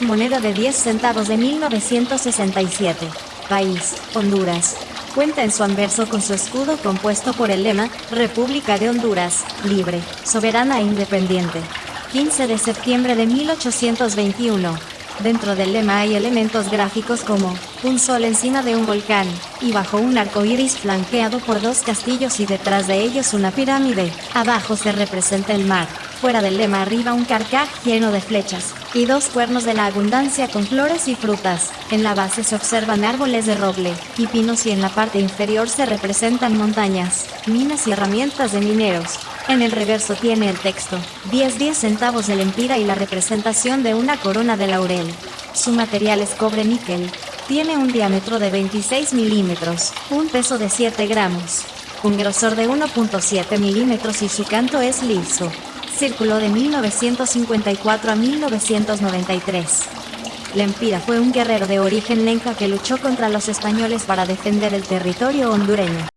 Moneda de 10 centavos de 1967. País, Honduras. Cuenta en su anverso con su escudo compuesto por el lema, República de Honduras, libre, soberana e independiente. 15 de septiembre de 1821. Dentro del lema hay elementos gráficos como un sol encima de un volcán, y bajo un arco iris flanqueado por dos castillos y detrás de ellos una pirámide. Abajo se representa el mar, fuera del lema arriba un carcaj lleno de flechas, y dos cuernos de la abundancia con flores y frutas. En la base se observan árboles de roble y pinos y en la parte inferior se representan montañas, minas y herramientas de mineros. En el reverso tiene el texto, 10 10 centavos de lempira y la representación de una corona de laurel. Su material es cobre níquel. Tiene un diámetro de 26 milímetros, un peso de 7 gramos, un grosor de 1.7 milímetros y su canto es liso. Círculo de 1954 a 1993. Lempira fue un guerrero de origen lenca que luchó contra los españoles para defender el territorio hondureño.